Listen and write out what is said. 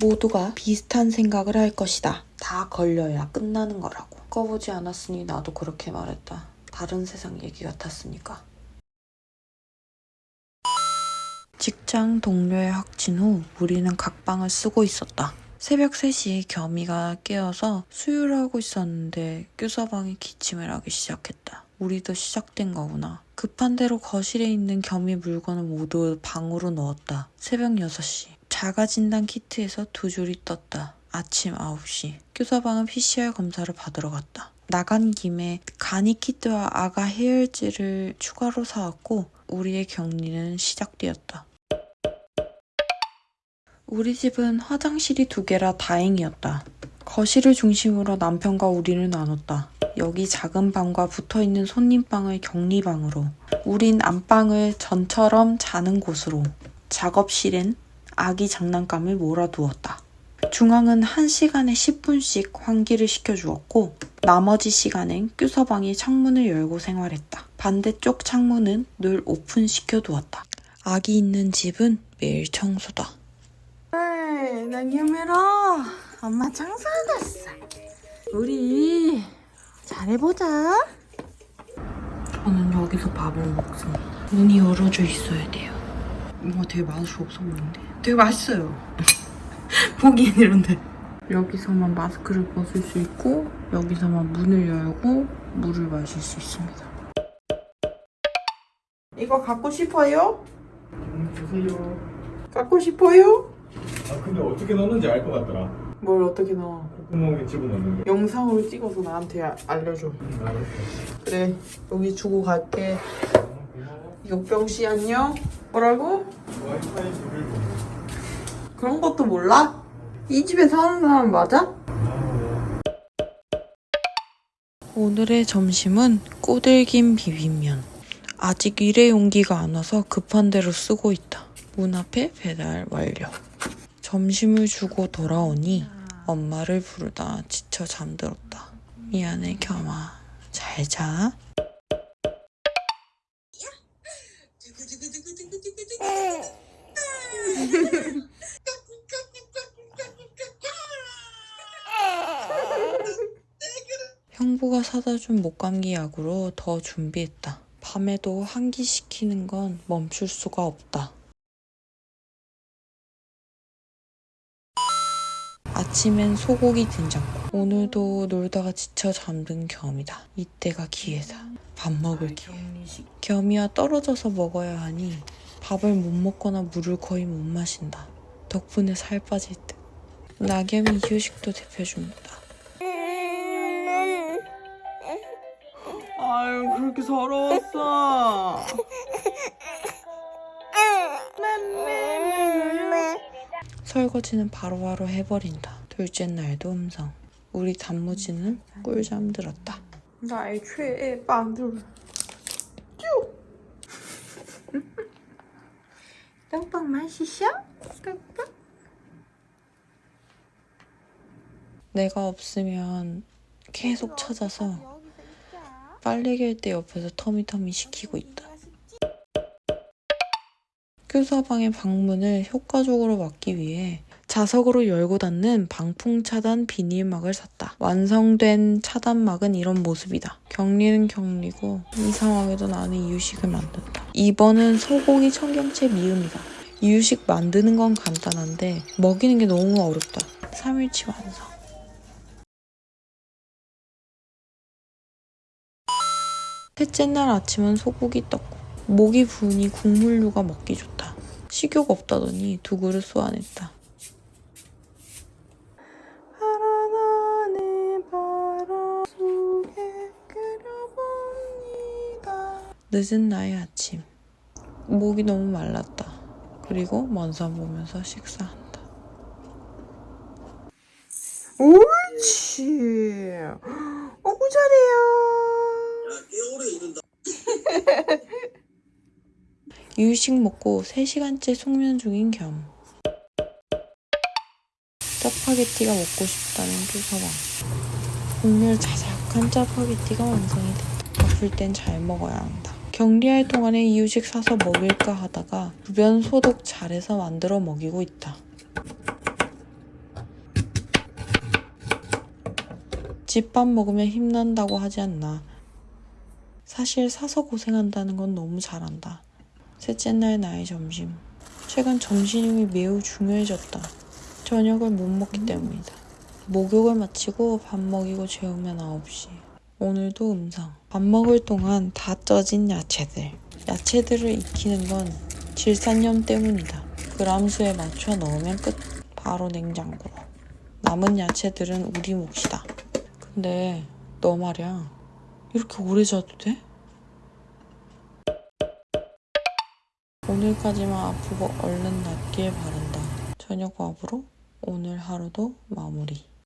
모두가 비슷한 생각을 할 것이다. 다 걸려야 끝나는 거라고. 꺼보지 않았으니 나도 그렇게 말했다. 다른 세상 얘기 같았으니까. 직장 동료의 확진 후 우리는 각방을 쓰고 있었다. 새벽 3시에 겸이가 깨어서 수유를 하고 있었는데 교사방에 기침을 하기 시작했다. 우리도 시작된 거구나. 급한 대로 거실에 있는 겸이 물건을 모두 방으로 넣었다. 새벽 6시. 자가 진단 키트에서 두 줄이 떴다. 아침 9시. 교사방은 PCR 검사를 받으러 갔다. 나간 김에 간이 키트와 아가 해열제를 추가로 사왔고 우리의 격리는 시작되었다. 우리 집은 화장실이 두 개라 다행이었다. 거실을 중심으로 남편과 우리는 나눴다. 여기 작은 방과 붙어 있는 손님방을 격리방으로, 우린 안방을 전처럼 자는 곳으로, 작업실엔 아기 장난감을 몰아두었다. 중앙은 1시간에 10분씩 환기를 시켜주었고, 나머지 시간엔 교서방이 창문을 열고 생활했다. 반대쪽 창문은 늘 오픈시켜 두었다. 아기 있는 집은 매일 청소다. 난 유메라 엄마 갔어 우리 잘해보자 저는 여기서 밥을 먹습니다 문이 열어져 있어야 돼요 뭔가 되게 맛이 없어 보이는데 되게 맛있어요 보기엔 이런데 여기서만 마스크를 벗을 수 있고 여기서만 문을 열고 물을 마실 수 있습니다 이거 갖고 싶어요? 음, 주세요. 갖고 싶어요? 아 근데 어떻게 넣는지 알 것 같더라. 뭘 어떻게 넣어 콧구멍에 집어넣는 거. 영상으로 찍어서 나한테 아- 알려줘. 음, 알았어. 그래, 여기 주고 갈게. 아, 고마워. 역병씨 안녕? 뭐라고? 와이파이 비밀 번호. 그런 것도 몰라? 이 집에 사는 사람 맞아? 아, 오늘의 점심은 꼬들김 비빔면. 아직 일회 용기가 안 와서 급한 대로 쓰고 있다. 문 앞에 배달 완료. 점심을 주고 돌아오니 엄마를 부르다 지쳐 잠들었다. 미안해 겸아. 잘 자. 형부가 사다 준 목감기 약으로 더 준비했다. 밤에도 환기시키는 건 멈출 수가 없다. 아침엔 소고기 된장국. 오늘도 놀다가 지쳐 잠든 겸이다. 이때가 기회다. 밥 먹을 기회. 겸이와 떨어져서 먹어야 하니 밥을 못 먹거나 물을 거의 못 마신다. 덕분에 살 빠질 듯. 낙엽이 이유식도 대표줍니다. 아유 그렇게 서러웠어. 설거지는 바로바로 해버린다. 둘째 날도 음성. 우리 단무지는 꿀잠 들었다. 나의 최애 빵들. 빵빵 맛있어? 빵빵? 내가 없으면 계속 찾아서 빨래갤 때 옆에서 터미터미 시키고 있다. 교사방의 방문을 효과적으로 막기 위해 자석으로 열고 닫는 방풍 차단 비닐막을 샀다. 완성된 차단막은 이런 모습이다. 격리는 격리고 이상하게도 나는 이유식을 만든다. 2번은 소고기 청경채 미음이다. 이유식 만드는 건 간단한데 먹이는 게 너무 어렵다. 3일치 완성. 셋째 날 아침은 소고기 떡국. 목이 부으니 국물류가 먹기 좋다. 식욕 없다더니 두 그릇 쏘아냈다. 늦은 나의 아침. 목이 너무 말랐다. 그리고 먼 산 보면서 식사한다. 옳지. 어구 잘해요. 유식 먹고 3시간째 숙면 중인 겸. 짜파게티가 먹고 싶다는 교서방. 국물 자작한 짜파게티가 완성이 됐다. 아플 땐 잘 먹어야 한다. 격리할 동안에 이유식 사서 먹일까 하다가 주변 소독 잘해서 만들어 먹이고 있다. 집밥 먹으면 힘난다고 하지 않나. 사실 사서 고생한다는 건 너무 잘한다. 셋째 날 나의 점심. 최근 점심이 매우 중요해졌다. 저녁을 못 먹기 때문이다. 목욕을 마치고 밥 먹이고 재우면 9시. 오늘도 음상. 밥 먹을 동안 다 쪄진 야채들. 야채들을 익히는 건 질산염 때문이다. 그람수에 맞춰 넣으면 끝. 바로 냉장고로. 남은 야채들은 우리 몫이다. 근데 너 말이야. 이렇게 오래 자도 돼? 오늘까지만 아프고 얼른 낫길 바란다. 저녁 밥으로 오늘 하루도 마무리.